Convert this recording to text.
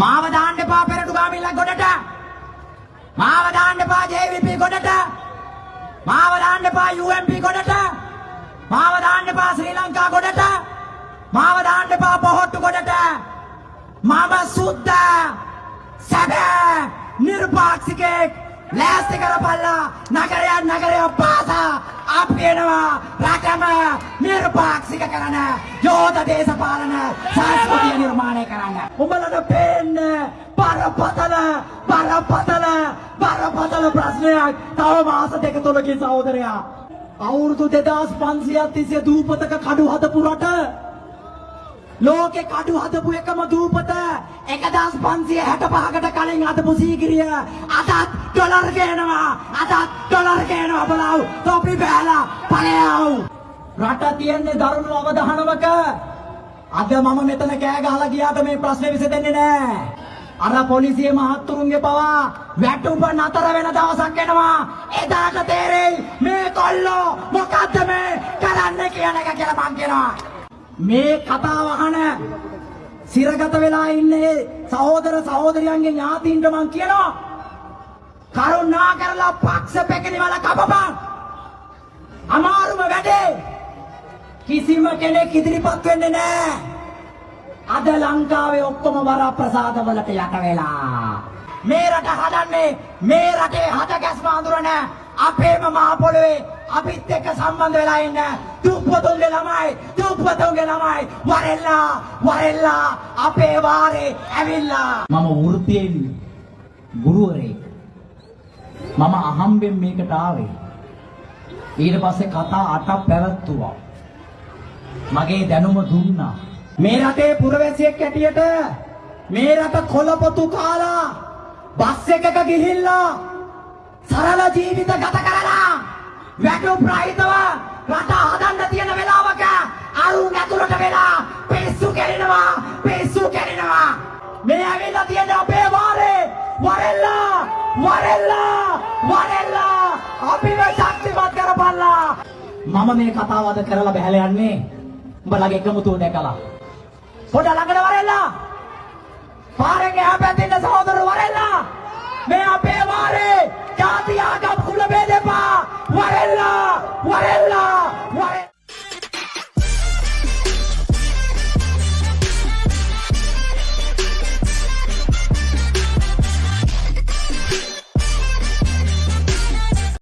මාව දාන්න එපා පෙරටු ගාමිල්ල ගොඩට. මාව දාන්න එපා JVP ගොඩට. මාව දාන්න එපා UMP ගොඩට. මාව දාන්න එපා ශ්‍රී ලංකා ගොඩට. මාව දාන්න එපා පොහොට්ටු ගොඩට. මම සුද්ද සැබෑ නිර්පාක්ෂිකෙක් ලෑස්ති කරපල්ලා නගරයක් නගරයක් පාසා අපි එනවා රටම නිර්පාක්ෂික කරන යෝධ දේශපාලන සංස්කෘතිය නිර්මාණය කරන්න. උඹලට පේන්න බරපතල බරපතල බරපතල ප්‍රශ්නයක් තව මාස දෙක තුනකින් සහෝදරයා. අවුරුදු 2500ක් තිස්සේ දූපතක කඩු හදපු රට ලෝකෙ කඩු හදපු එකම දූපත 1565කට කලින් හදපු සීගිරිය අදත් ඩොලර් ගේනවා අදත් ඩොලර් ගේනවා බලව තොපි බෑලා ඵලයව රට තියන්නේ දරුණු අවධානමක. අද මම මෙතන කෑ ගහලා ගියාට මේ ප්‍රශ්නේ විසඳෙන්නේ නෑ. අර පොලිසිය මහත්තුරුන්ගේ පවා වැටුප නතර වෙන දවසක් එනවා. එදාට තේරෙයි මේ කොල්ලෝ මොකද්ද මේ කරන්නේ කියන එක කියලා මං කියනවා. මේ කතාව අහන සිරගත වෙලා ඉන්නේ සහෝදර සහෝදරියන්ගේ ඥාතීන්ට මං කියනවා. කරුණා කරලා පක්ෂ පෙකණි වල කපපන් කිසිම කෙනෙක් ඉදිරිපත් වෙන්නේ නැහැ. අද ලංකාවේ ඔක්කොම වරප්‍රසාද වලට යට වෙලා. මේ රට හදන්නේ මේ රටේ හද ගැස්ම අඳුරන අපේම මහ පොළොවේ අපිත් එක්ක සම්බන්ධ වෙලා ඉන්න දුප්පතුන්ගේ ළමයි දුප්පතුන්ගේ ළමයි. වරෙල්ලා වරෙල්ලා අපේ වාරේ ඇවිල්ලා. මම වෘත්තියෙන් ගුරුවරයෙක්. මම අහම්බෙන් මේකට ආවේ. ඊට පස්සේ කතා අටක් පැවැත්තුවා. මගේ දැනුම දුන්නා. මේ රටේ පුරවැසියෙක් හැටියට මේ රට කොළපොතු කාලා බස් එකක ගිහිල්ලා සරල ජීවිත ගත කරලා වැටුප් රහිතව රට හදන්න තියෙන වෙලාවක අරුන් ඇතුළට වෙලා පිස්සු කෙරෙනවා පිස්සු කෙරෙනවා. මේ ඇවිල්ලා තියෙන අපේ වාරේ වරෙල්ලා වරෙල්ලා වරෙල්ලා. අපිව ශක්තිමත් කරපල්ලා. මම මේ කතාව අද කරලා බහැලා යන්නේ උඹලගේ එකමුතුව දැකලා පොඩ ළඟට වරෙල්ලා. පාරෙන් එහා පැත්තේ ඉන්න සහෝදර වරෙල්ලා. මේ අපේ වාරේ ජාති ආගම් කුල බේදෙපා වරෙල්ලා වරෙල්ලා.